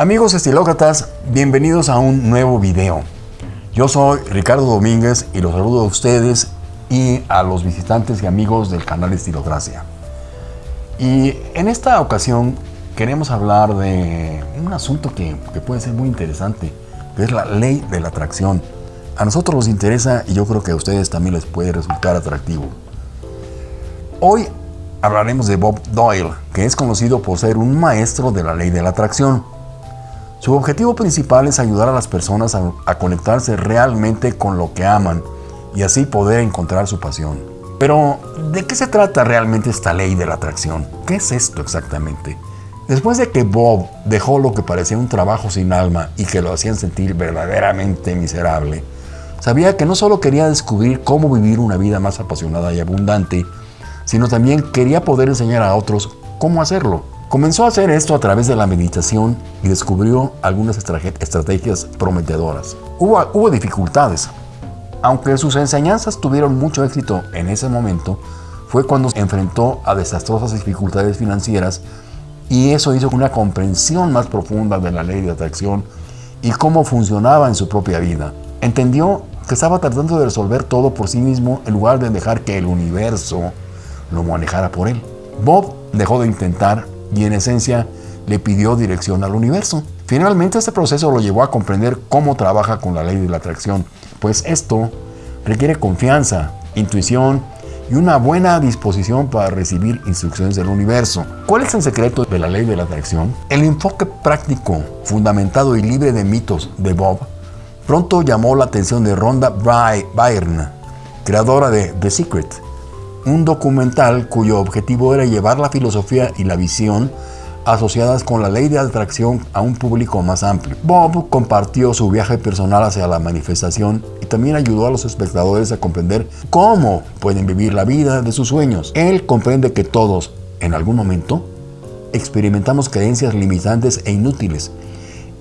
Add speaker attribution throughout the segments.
Speaker 1: Amigos estilócratas, bienvenidos a un nuevo video. Yo soy Ricardo Domínguez y los saludo a ustedes y a los visitantes y amigos del canal Estilocracia. Y en esta ocasión queremos hablar de un asunto que, que puede ser muy interesante, que es la ley de la atracción. A nosotros nos interesa y yo creo que a ustedes también les puede resultar atractivo. Hoy hablaremos de Bob Doyle, que es conocido por ser un maestro de la ley de la atracción. Su objetivo principal es ayudar a las personas a, conectarse realmente con lo que aman y así poder encontrar su pasión. Pero, ¿de qué se trata realmente esta ley de la atracción? ¿Qué es esto exactamente? Después de que Bob dejó lo que parecía un trabajo sin alma y que lo hacían sentir verdaderamente miserable, sabía que no solo quería descubrir cómo vivir una vida más apasionada y abundante, sino también quería poder enseñar a otros cómo hacerlo. Comenzó a hacer esto a través de la meditación y descubrió algunas estrategias prometedoras. Hubo, hubo dificultades. Aunque sus enseñanzas tuvieron mucho éxito en ese momento, fue cuando se enfrentó a desastrosas dificultades financieras y eso hizo una comprensión más profunda de la ley de atracción y cómo funcionaba en su propia vida. Entendió que estaba tratando de resolver todo por sí mismo en lugar de dejar que el universo lo manejara por él. Bob dejó de intentar y en esencia le pidió dirección al universo. Finalmente este proceso lo llevó a comprender cómo trabaja con la ley de la atracción, pues esto requiere confianza, intuición y una buena disposición para recibir instrucciones del universo. ¿Cuál es el secreto de la ley de la atracción? El enfoque práctico, fundamentado y libre de mitos de Bob pronto llamó la atención de Rhonda Byrne, creadora de The Secret, un documental cuyo objetivo era llevar la filosofía y la visión asociadas con la ley de atracción a un público más amplio. Bob compartió su viaje personal hacia la manifestación y también ayudó a los espectadores a comprender cómo pueden vivir la vida de sus sueños. Él comprende que todos, en algún momento, experimentamos creencias limitantes e inútiles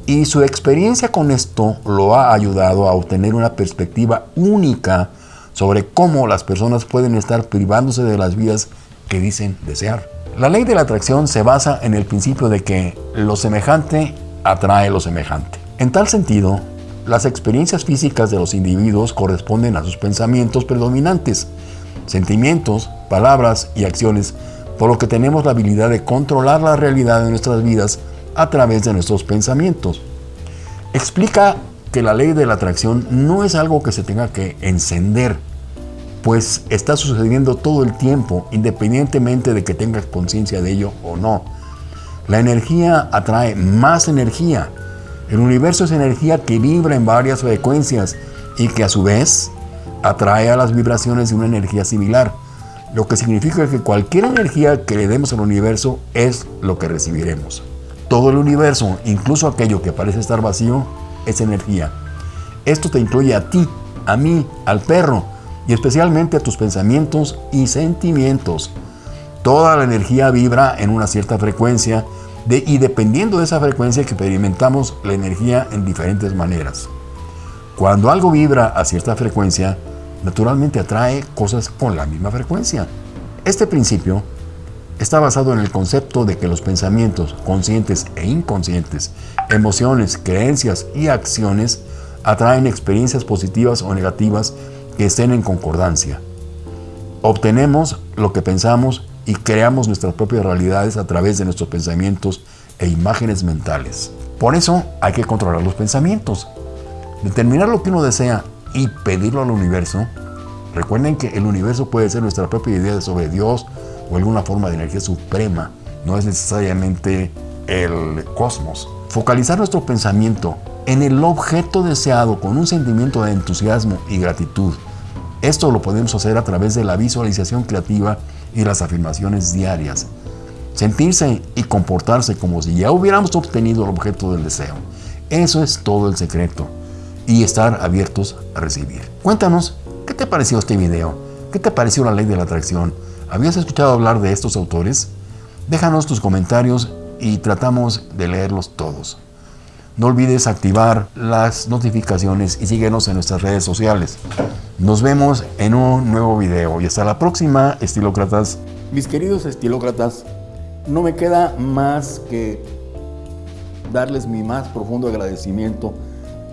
Speaker 1: y su experiencia con esto lo ha ayudado a obtener una perspectiva única sobre cómo las personas pueden estar privándose de las vidas que dicen desear. La ley de la atracción se basa en el principio de que lo semejante atrae lo semejante. En tal sentido, las experiencias físicas de los individuos corresponden a sus pensamientos predominantes, sentimientos, palabras y acciones, por lo que tenemos la habilidad de controlar la realidad de nuestras vidas a través de nuestros pensamientos. Explica que la ley de la atracción no es algo que se tenga que encender, pues está sucediendo todo el tiempo, independientemente de que tengas conciencia de ello o no. La energía atrae más energía. El universo es energía que vibra en varias frecuencias y que a su vez atrae a las vibraciones de una energía similar, lo que significa que cualquier energía que le demos al universo es lo que recibiremos. Todo el universo, incluso aquello que parece estar vacío, es energía. Esto te incluye a ti, a mí, al perro, y especialmente a tus pensamientos y sentimientos. Toda la energía vibra en una cierta frecuencia y dependiendo de esa frecuencia que experimentamos la energía en diferentes maneras. Cuando algo vibra a cierta frecuencia, naturalmente atrae cosas con la misma frecuencia. Este principio está basado en el concepto de que los pensamientos conscientes e inconscientes, emociones, creencias y acciones atraen experiencias positivas o negativas que estén en concordancia. Obtenemos lo que pensamos y creamos nuestras propias realidades a través de nuestros pensamientos e imágenes mentales. Por eso hay que controlar los pensamientos, determinar lo que uno desea y pedirlo al universo. Recuerden que el universo puede ser nuestra propia idea sobre Dios o alguna forma de energía suprema, no es necesariamente el cosmos. Focalizar nuestro pensamiento en el objeto deseado con un sentimiento de entusiasmo y gratitud esto lo podemos hacer a través de la visualización creativa y las afirmaciones diarias. Sentirse y comportarse como si ya hubiéramos obtenido el objeto del deseo. Eso es todo el secreto. Y estar abiertos a recibir. Cuéntanos, ¿qué te pareció este video? ¿Qué te pareció la ley de la atracción? ¿Habías escuchado hablar de estos autores? Déjanos tus comentarios y tratamos de leerlos todos. No olvides activar las notificaciones y síguenos en nuestras redes sociales. Nos vemos en un nuevo video y hasta la próxima, estilócratas. Mis queridos estilócratas, no me queda más que darles mi más profundo agradecimiento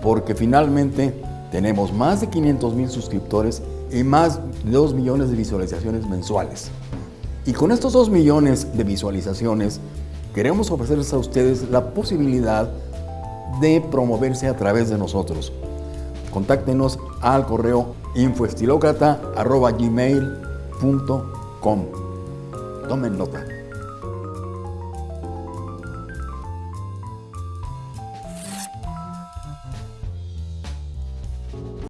Speaker 1: porque finalmente tenemos más de 500 mil suscriptores y más de 2 millones de visualizaciones mensuales. Y con estos 2 millones de visualizaciones queremos ofrecerles a ustedes la posibilidad de promoverse a través de nosotros. Contáctenos al correo infoestilocrata.gmail.com Tomen nota.